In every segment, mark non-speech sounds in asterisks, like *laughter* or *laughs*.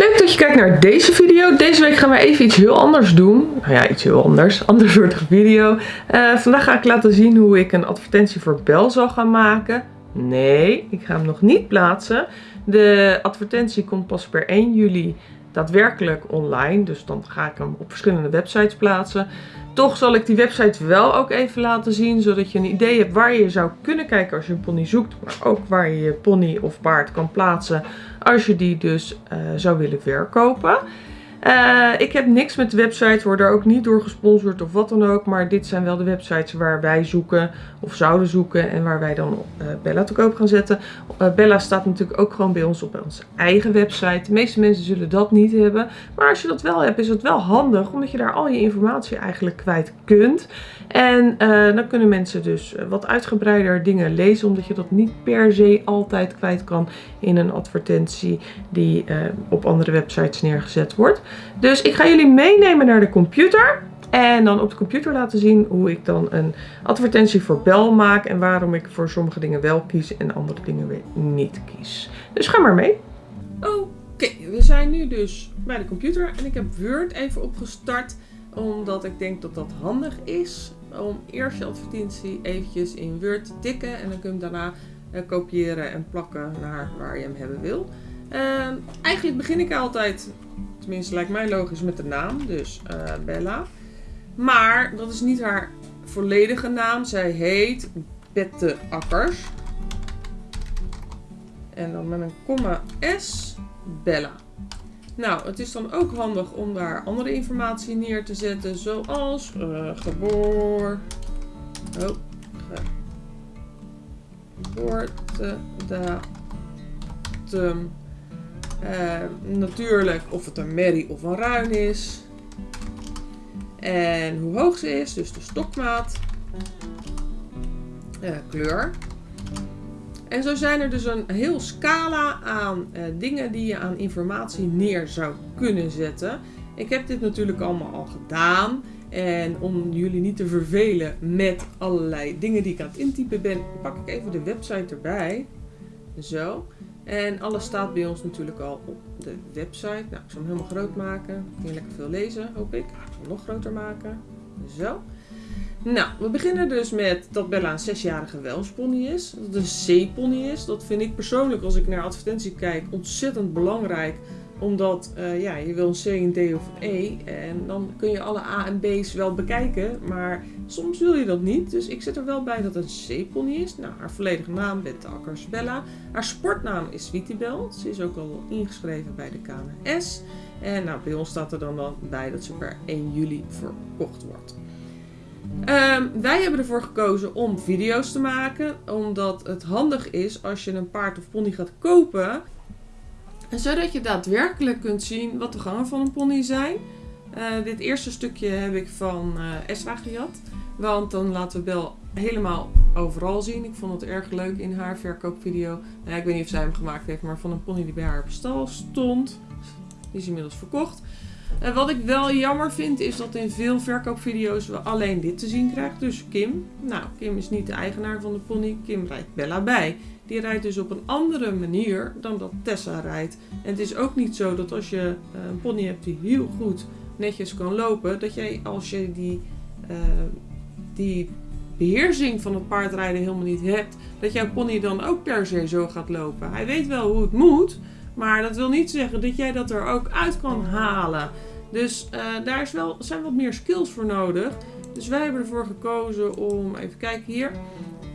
Leuk dat je kijkt naar deze video. Deze week gaan we even iets heel anders doen. Nou ja, iets heel anders. *laughs* Ander soort video. Uh, vandaag ga ik laten zien hoe ik een advertentie voor Bel zal gaan maken. Nee, ik ga hem nog niet plaatsen. De advertentie komt pas per 1 juli daadwerkelijk online. Dus dan ga ik hem op verschillende websites plaatsen. Toch zal ik die website wel ook even laten zien, zodat je een idee hebt waar je zou kunnen kijken als je een pony zoekt. Maar ook waar je je pony of paard kan plaatsen als je die dus uh, zou willen verkopen. Uh, ik heb niks met de website, word er ook niet door gesponsord of wat dan ook. Maar dit zijn wel de websites waar wij zoeken of zouden zoeken en waar wij dan uh, Bella te koop gaan zetten. Bella staat natuurlijk ook gewoon bij ons op onze eigen website. De meeste mensen zullen dat niet hebben. Maar als je dat wel hebt, is het wel handig omdat je daar al je informatie eigenlijk kwijt kunt. En dan kunnen mensen dus wat uitgebreider dingen lezen, omdat je dat niet per se altijd kwijt kan in een advertentie die op andere websites neergezet wordt. Dus ik ga jullie meenemen naar de computer. En dan op de computer laten zien hoe ik dan een advertentie voor Bel maak. En waarom ik voor sommige dingen wel kies en andere dingen weer niet kies. Dus ga maar mee. Oké, we zijn nu dus bij de computer. En ik heb Word even opgestart. Omdat ik denk dat dat handig is. Om eerst je advertentie eventjes in Word te tikken. En dan kun je hem daarna uh, kopiëren en plakken naar waar je hem hebben wil. Uh, eigenlijk begin ik altijd Tenminste, lijkt mij logisch met de naam. Dus uh, Bella. Maar dat is niet haar volledige naam. Zij heet Bette Akkers. En dan met een komma S. Bella. Nou, het is dan ook handig om daar andere informatie neer te zetten. Zoals uh, geboor... Oh, geboortedatum uh, natuurlijk of het een merrie of een ruin is. En hoe hoog ze is, dus de stokmaat. Uh, kleur. En zo zijn er dus een heel scala aan uh, dingen die je aan informatie neer zou kunnen zetten. Ik heb dit natuurlijk allemaal al gedaan. En om jullie niet te vervelen met allerlei dingen die ik aan het intypen ben, pak ik even de website erbij. Zo. En alles staat bij ons natuurlijk al op de website. Nou, ik zal hem helemaal groot maken. Kun je lekker veel lezen, hoop ik. Ik zal hem nog groter maken. Zo. Nou, we beginnen dus met dat Bella een zesjarige welspony is. Dat het een C-pony is. Dat vind ik persoonlijk, als ik naar advertentie kijk, ontzettend belangrijk omdat uh, ja, je wil een C, een D of een E. En dan kun je alle A en B's wel bekijken. Maar soms wil je dat niet. Dus ik zet er wel bij dat het een C-pony is. Nou, haar volledige naam Bette Akkers Bella. Haar sportnaam is Sweetiebel. Ze is ook al ingeschreven bij de KNS. En nou, bij ons staat er dan, dan bij dat ze per 1 juli verkocht wordt. Um, wij hebben ervoor gekozen om video's te maken. Omdat het handig is als je een paard of pony gaat kopen zodat je daadwerkelijk kunt zien wat de gangen van een pony zijn. Uh, dit eerste stukje heb ik van uh, Esra gejat. Want dan laten we Bel helemaal overal zien. Ik vond het erg leuk in haar verkoopvideo. Nou, ik weet niet of zij hem gemaakt heeft, maar van een pony die bij haar op stal stond. Die is inmiddels verkocht. Wat ik wel jammer vind is dat in veel verkoopvideo's we alleen dit te zien krijgen. Dus Kim. Nou, Kim is niet de eigenaar van de pony. Kim rijdt Bella bij. Die rijdt dus op een andere manier dan dat Tessa rijdt. En het is ook niet zo dat als je eh, een pony hebt die heel goed netjes kan lopen, dat jij als je die, uh, die beheersing van het paardrijden helemaal niet hebt, dat jouw pony dan ook per se zo gaat lopen. Hij weet wel hoe het moet, maar dat wil niet zeggen dat jij dat er ook uit kan halen. Dus uh, daar is wel, zijn wat meer skills voor nodig. Dus wij hebben ervoor gekozen om, even kijken hier,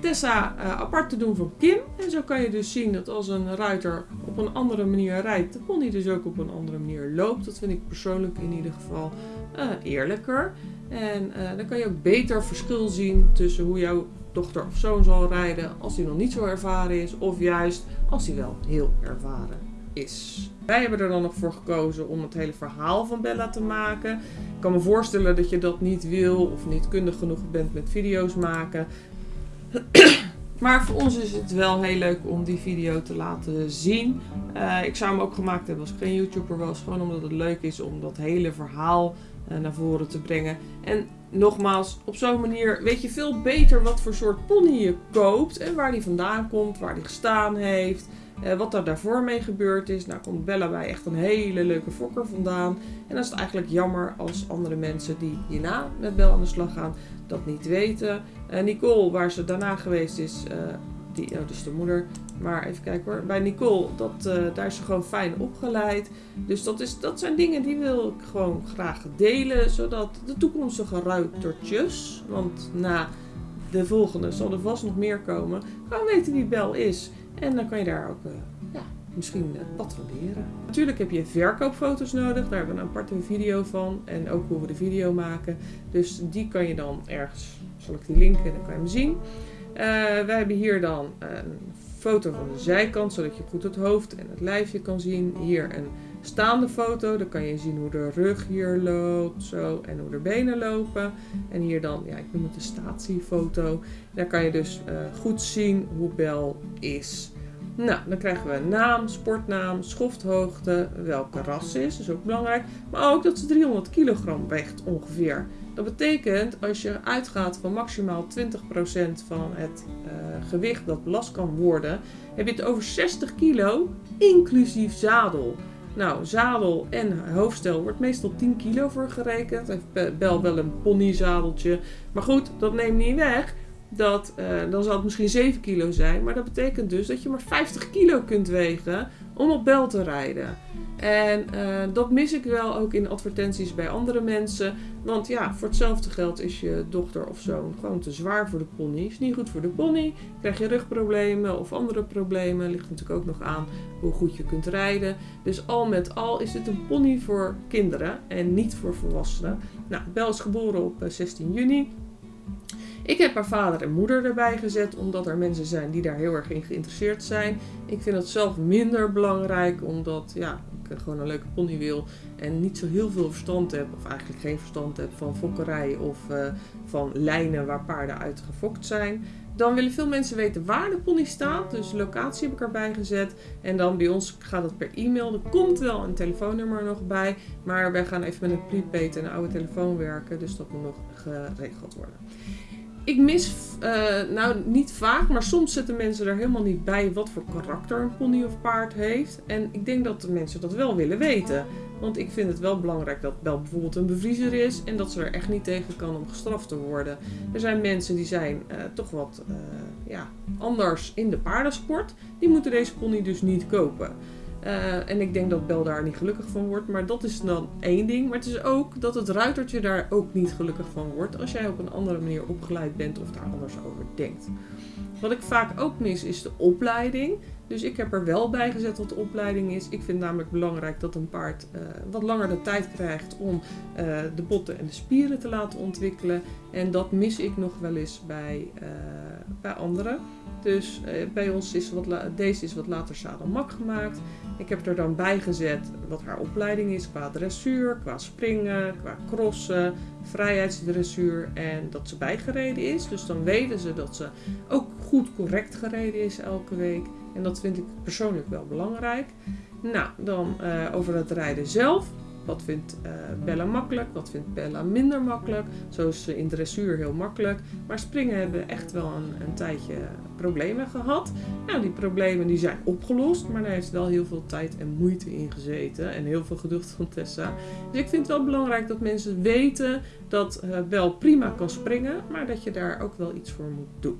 Tessa uh, apart te doen van Kim. En zo kan je dus zien dat als een ruiter op een andere manier rijdt, de pony dus ook op een andere manier loopt. Dat vind ik persoonlijk in ieder geval uh, eerlijker. En dan kan je ook beter verschil zien tussen hoe jouw dochter of zoon zal rijden als hij nog niet zo ervaren is. Of juist als hij wel heel ervaren is. Wij hebben er dan nog voor gekozen om het hele verhaal van Bella te maken. Ik kan me voorstellen dat je dat niet wil of niet kundig genoeg bent met video's maken. *clears throat* maar voor ons is het wel heel leuk om die video te laten zien. Uh, ik zou hem ook gemaakt hebben als ik geen YouTuber was. Gewoon omdat het leuk is om dat hele verhaal uh, naar voren te brengen. En nogmaals, op zo'n manier weet je veel beter wat voor soort pony je koopt. En waar die vandaan komt, waar die gestaan heeft. Eh, wat daar daarvoor mee gebeurd is. Nou komt Bella bij echt een hele leuke fokker vandaan. En dan is het eigenlijk jammer als andere mensen die hierna met Bella aan de slag gaan dat niet weten. Uh, Nicole, waar ze daarna geweest is, uh, die, oh, dus de moeder. Maar even kijken hoor. Bij Nicole, dat, daar is ze gewoon fijn opgeleid. Dus dat, is, dat zijn dingen die wil ik gewoon graag delen. Zodat de toekomstige ruitertjes, want na de volgende zal er vast nog meer komen, gewoon weten wie Bel is. En dan kan je daar ook uh, ja, misschien wat van leren. Natuurlijk heb je verkoopfoto's nodig. Daar hebben we een aparte video van. En ook hoe we de video maken. Dus die kan je dan ergens, zal ik die linken, dan kan je hem zien. Uh, wij hebben hier dan een foto van de zijkant, zodat je goed het hoofd en het lijfje kan zien. Hier een staande foto, dan kan je zien hoe de rug hier loopt, zo, en hoe de benen lopen. En hier dan, ja, ik noem het de statiefoto. Daar kan je dus uh, goed zien hoe Bel is. Nou, dan krijgen we naam, sportnaam, schofthoogte, welke ras is, is ook belangrijk. Maar ook dat ze 300 kilogram weegt ongeveer. Dat betekent, als je uitgaat van maximaal 20% van het uh, gewicht dat belast kan worden, heb je het over 60 kilo, inclusief zadel. Nou, zadel en hoofdstel wordt meestal 10 kilo voor gerekend. Bel wel een ponyzadeltje. Maar goed, dat neemt niet weg dat, uh, dan zal het misschien 7 kilo zijn. Maar dat betekent dus dat je maar 50 kilo kunt wegen om op bel te rijden. En uh, dat mis ik wel ook in advertenties bij andere mensen. Want ja, voor hetzelfde geld is je dochter of zoon gewoon te zwaar voor de pony. Is niet goed voor de pony. Krijg je rugproblemen of andere problemen. Ligt natuurlijk ook nog aan hoe goed je kunt rijden. Dus al met al is het een pony voor kinderen en niet voor volwassenen. Nou, Bel is geboren op 16 juni. Ik heb haar vader en moeder erbij gezet, omdat er mensen zijn die daar heel erg in geïnteresseerd zijn. Ik vind het zelf minder belangrijk, omdat ja, ik gewoon een leuke pony wil en niet zo heel veel verstand heb, of eigenlijk geen verstand heb van fokkerij of uh, van lijnen waar paarden uit gefokt zijn. Dan willen veel mensen weten waar de pony staat. Dus locatie heb ik erbij gezet. En dan bij ons gaat het per e-mail. Er komt wel een telefoonnummer nog bij. Maar wij gaan even met een prepaid en een oude telefoon werken. Dus dat moet nog geregeld worden ik mis, uh, nou niet vaak, maar soms zetten mensen er helemaal niet bij wat voor karakter een pony of paard heeft. En ik denk dat de mensen dat wel willen weten. Want ik vind het wel belangrijk dat Bel bijvoorbeeld een bevriezer is en dat ze er echt niet tegen kan om gestraft te worden. Er zijn mensen die zijn uh, toch wat uh, ja, anders in de paardensport. Die moeten deze pony dus niet kopen. Uh, en ik denk dat Bel daar niet gelukkig van wordt. Maar dat is dan één ding. Maar het is ook dat het ruitertje daar ook niet gelukkig van wordt. Als jij op een andere manier opgeleid bent of daar anders over denkt. Wat ik vaak ook mis is de opleiding. Dus ik heb er wel bij gezet wat de opleiding is. Ik vind namelijk belangrijk dat een paard uh, wat langer de tijd krijgt om uh, de botten en de spieren te laten ontwikkelen. En dat mis ik nog wel eens bij, bij anderen. Dus bij ons is wat deze is wat later zadelmak gemaakt. Ik heb er dan bij gezet wat haar opleiding is qua dressuur, qua springen, qua crossen, vrijheidsdressuur en dat ze bijgereden is. Dus dan weten ze dat ze ook goed correct gereden is elke week. En dat vind ik persoonlijk wel belangrijk. Nou, dan uh, over het rijden zelf. Wat vindt uh, Bella makkelijk? Wat vindt Bella minder makkelijk? Zo is ze in dressuur heel makkelijk. Maar springen hebben echt wel een, een tijdje problemen gehad. Nou, die problemen die zijn opgelost. Maar daar heeft wel heel veel tijd en moeite in gezeten. En heel veel geduld van Tessa. Dus ik vind het wel belangrijk dat mensen weten dat uh, wel prima kan springen. Maar dat je daar ook wel iets voor moet doen.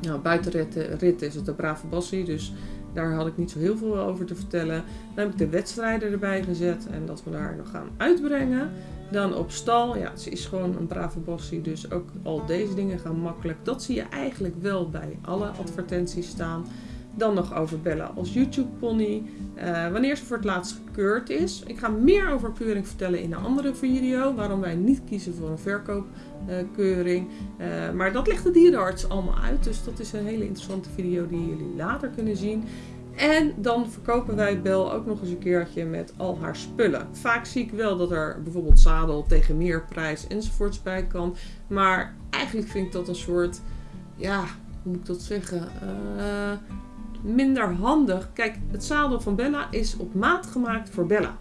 Nou, buiten rit is het een brave bassie. Dus daar had ik niet zo heel veel over te vertellen. Dan heb ik de wedstrijden erbij gezet en dat we daar nog gaan uitbrengen. Dan op stal, ja, ze is gewoon een brave bossie, dus ook al deze dingen gaan makkelijk. Dat zie je eigenlijk wel bij alle advertenties staan. Dan nog over Bella als YouTube pony. Uh, wanneer ze voor het laatst gekeurd is. Ik ga meer over keuring vertellen in een andere video. Waarom wij niet kiezen voor een verkoopkeuring. Uh, maar dat legt de dierenarts allemaal uit. Dus dat is een hele interessante video die jullie later kunnen zien. En dan verkopen wij Bel ook nog eens een keertje met al haar spullen. Vaak zie ik wel dat er bijvoorbeeld zadel tegen meer prijs enzovoorts bij kan. Maar eigenlijk vind ik dat een soort, ja, hoe moet ik dat zeggen? Uh, minder handig. Kijk, het zadel van Bella is op maat gemaakt voor Bella.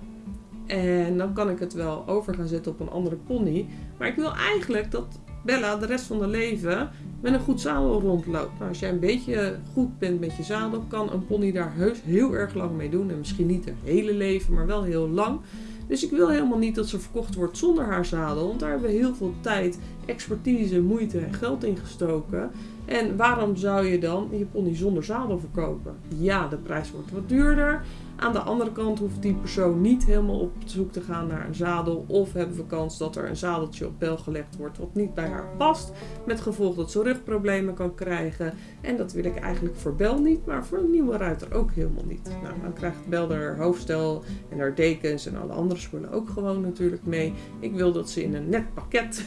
En dan kan ik het wel over gaan zetten op een andere pony. Maar ik wil eigenlijk dat Bella de rest van haar leven met een goed zadel rondloopt. Nou, als jij een beetje goed bent met je zadel, kan een pony daar heus heel erg lang mee doen. En misschien niet het hele leven, maar wel heel lang. Dus ik wil helemaal niet dat ze verkocht wordt zonder haar zadel. Want daar hebben we heel veel tijd, expertise, moeite en geld in gestoken. En waarom zou je dan je pony zonder zadel verkopen? Ja, de prijs wordt wat duurder. Aan de andere kant hoeft die persoon niet helemaal op zoek te gaan naar een zadel. Of hebben we kans dat er een zadeltje op bel gelegd wordt wat niet bij haar past. Met gevolg dat ze rugproblemen kan krijgen. En dat wil ik eigenlijk voor Bel niet, maar voor een nieuwe ruiter ook helemaal niet. Nou, dan krijgt Bel haar hoofdstel en haar dekens en alle andere spullen ook gewoon natuurlijk mee. Ik wil dat ze in een net pakket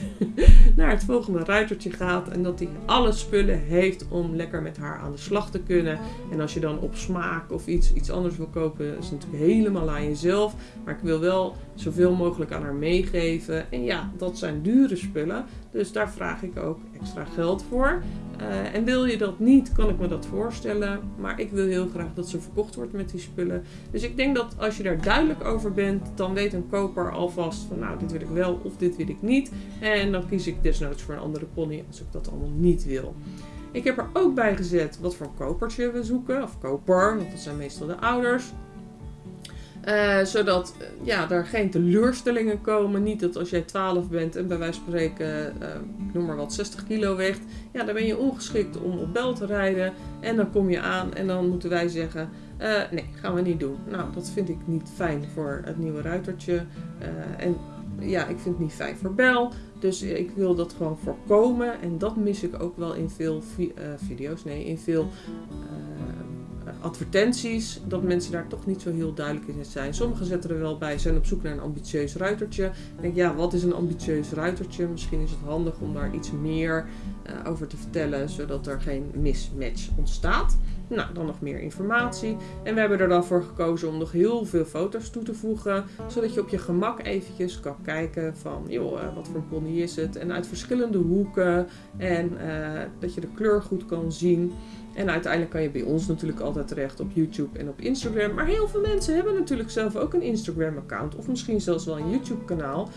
naar het volgende ruitertje gaat. En dat hij alle spullen heeft om lekker met haar aan de slag te kunnen. En als je dan op smaak of iets, iets anders wil kopen is natuurlijk helemaal aan jezelf. Maar ik wil wel zoveel mogelijk aan haar meegeven. En ja, dat zijn dure spullen. Dus daar vraag ik ook extra geld voor. Uh, en wil je dat niet, kan ik me dat voorstellen. Maar ik wil heel graag dat ze verkocht wordt met die spullen. Dus ik denk dat als je daar duidelijk over bent, dan weet een koper alvast van nou, dit wil ik wel of dit wil ik niet. En dan kies ik desnoods voor een andere pony als ik dat allemaal niet wil. Ik heb er ook bij gezet wat voor kopertje we zoeken. Of koper, want dat zijn meestal de ouders. Uh, zodat uh, ja, er geen teleurstellingen komen. Niet dat als jij 12 bent en bij wijze van spreken, uh, noem maar wat, 60 kilo weegt. Ja, dan ben je ongeschikt om op bel te rijden. En dan kom je aan en dan moeten wij zeggen: nee, gaan we niet doen. Nou, dat vind ik niet fijn voor het nieuwe ruitertje. en ja, ik vind het niet fijn voor bel. Dus ik wil dat gewoon voorkomen. En dat mis ik ook wel in veel vi video's. Nee, in veel advertenties, dat mensen daar toch niet zo heel duidelijk in zijn. Sommigen zetten er wel bij, zijn op zoek naar een ambitieus ruitertje. Ik denk, ja, wat is een ambitieus ruitertje? Misschien is het handig om daar iets meer uh, over te vertellen, zodat er geen mismatch ontstaat. Nou, dan nog meer informatie. En we hebben er dan voor gekozen om nog heel veel foto's toe te voegen. Zodat je op je gemak eventjes kan kijken van, joh, uh, wat voor een pony is het? En uit verschillende hoeken. En uh, dat je de kleur goed kan zien. En uiteindelijk kan je bij ons natuurlijk altijd terecht op YouTube en op Instagram. Maar heel veel mensen hebben natuurlijk zelf ook een Instagram-account. Of misschien zelfs wel een YouTube-kanaal.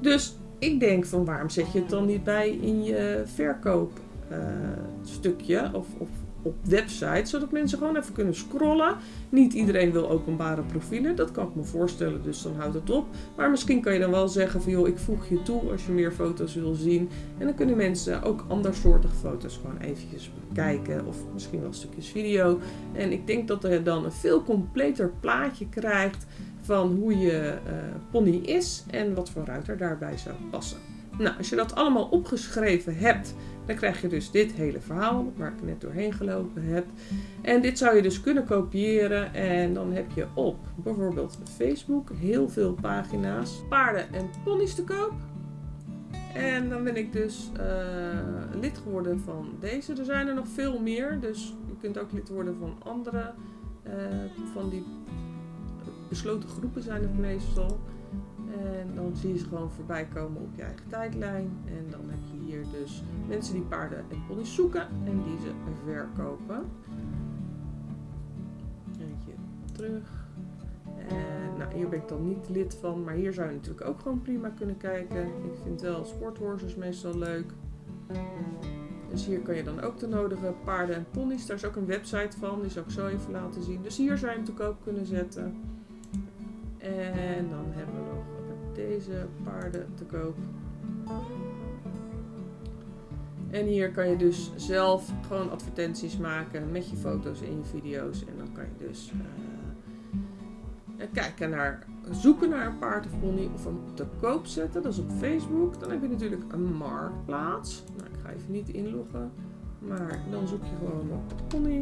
Dus ik denk van waarom zet je het dan niet bij in je verkoopstukje uh, of, of op websites, zodat mensen gewoon even kunnen scrollen. Niet iedereen wil openbare profielen, dat kan ik me voorstellen, dus dan houdt het op. Maar misschien kan je dan wel zeggen van joh, ik voeg je toe als je meer foto's wil zien. En dan kunnen mensen ook andersoortige foto's gewoon eventjes bekijken of misschien wel stukjes video. En ik denk dat je dan een veel completer plaatje krijgt van hoe je uh, pony is en wat voor ruiter daarbij zou passen. Nou, als je dat allemaal opgeschreven hebt, dan krijg je dus dit hele verhaal waar ik net doorheen gelopen heb. En dit zou je dus kunnen kopiëren en dan heb je op bijvoorbeeld Facebook heel veel pagina's. Paarden en ponies te koop. En dan ben ik dus uh, lid geworden van deze. Er zijn er nog veel meer, dus je kunt ook lid worden van andere. Uh, van die besloten groepen zijn het meestal. En dan zie je ze gewoon voorbij komen op je eigen tijdlijn. En dan heb je hier dus mensen die paarden en ponies zoeken en die ze verkopen. Eentje terug. En nou, hier ben ik dan niet lid van, maar hier zou je natuurlijk ook gewoon prima kunnen kijken. Ik vind wel sporthorses meestal leuk. Dus hier kan je dan ook de nodige paarden en ponies. Daar is ook een website van, die zal ik zo even laten zien. Dus hier zou je hem natuurlijk ook kunnen zetten. En dan hebben we paarden te koop. En hier kan je dus zelf gewoon advertenties maken met je foto's en je video's. En dan kan je dus uh, kijken naar, zoeken naar een paard of pony of hem te koop zetten. Dat is op Facebook. Dan heb je natuurlijk een marktplaats. Nou, ik ga even niet inloggen. Maar dan zoek je gewoon op pony.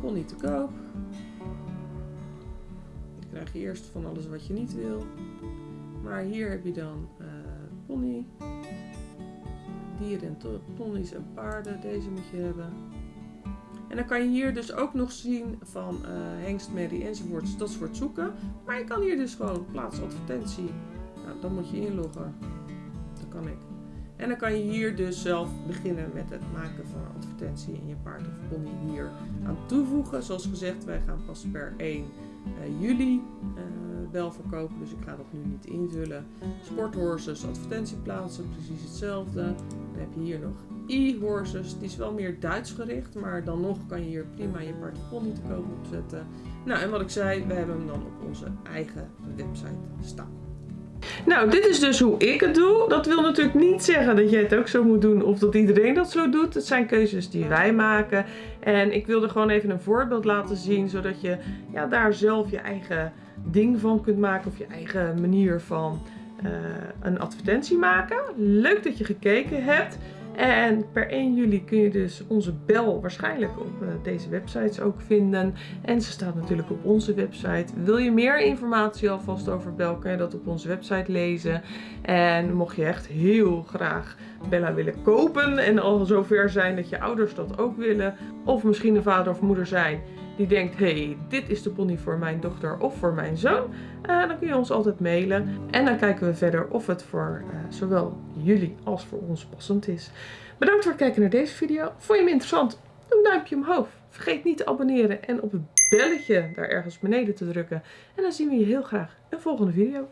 Pony te koop krijg je eerst van alles wat je niet wil. Maar hier heb je dan uh, pony. Dieren en ponies en paarden. Deze moet je hebben. En dan kan je hier dus ook nog zien van uh, hengst, merrie enzovoorts. Dat is voor het zoeken. Maar je kan hier dus gewoon plaats advertentie. Nou, dan moet je inloggen. Dat kan ik. En dan kan je hier dus zelf beginnen met het maken van advertentie en je paard of pony hier aan toevoegen. Zoals gezegd, wij gaan pas per 1 uh, juli uh, Bel verkopen, dus ik ga dat nu niet invullen. Sporthorses, advertentieplaatsen, precies hetzelfde. Dan heb je hier nog e-horses, die is wel meer Duits gericht, maar dan nog kan je hier prima je pony te koop opzetten. Nou, en wat ik zei, we hebben hem dan op onze eigen website staan. Nou, dit is dus hoe ik het doe. Dat wil natuurlijk niet zeggen dat jij het ook zo moet doen of dat iedereen dat zo doet. Het zijn keuzes die wij maken. En ik wilde gewoon even een voorbeeld laten zien, zodat je ja, daar zelf je eigen ding van kunt maken of je eigen manier van uh, een advertentie maken. Leuk dat je gekeken hebt. En per 1 juli kun je dus onze bel waarschijnlijk op uh, deze websites ook vinden. En ze staat natuurlijk op onze website. Wil je meer informatie alvast over bel, kan je dat op onze website lezen. En mocht je echt heel graag Bella willen kopen en al zover zijn dat je ouders dat ook willen. Of misschien een vader of moeder zijn die denkt, hey, dit is de pony voor mijn dochter of voor mijn zoon, uh, dan kun je ons altijd mailen. En dan kijken we verder of het voor uh, zowel jullie als voor ons passend is. Bedankt voor het kijken naar deze video. Vond je hem interessant? Doe een duimpje omhoog. Vergeet niet te abonneren en op het belletje daar ergens beneden te drukken. En dan zien we je heel graag in volgende video.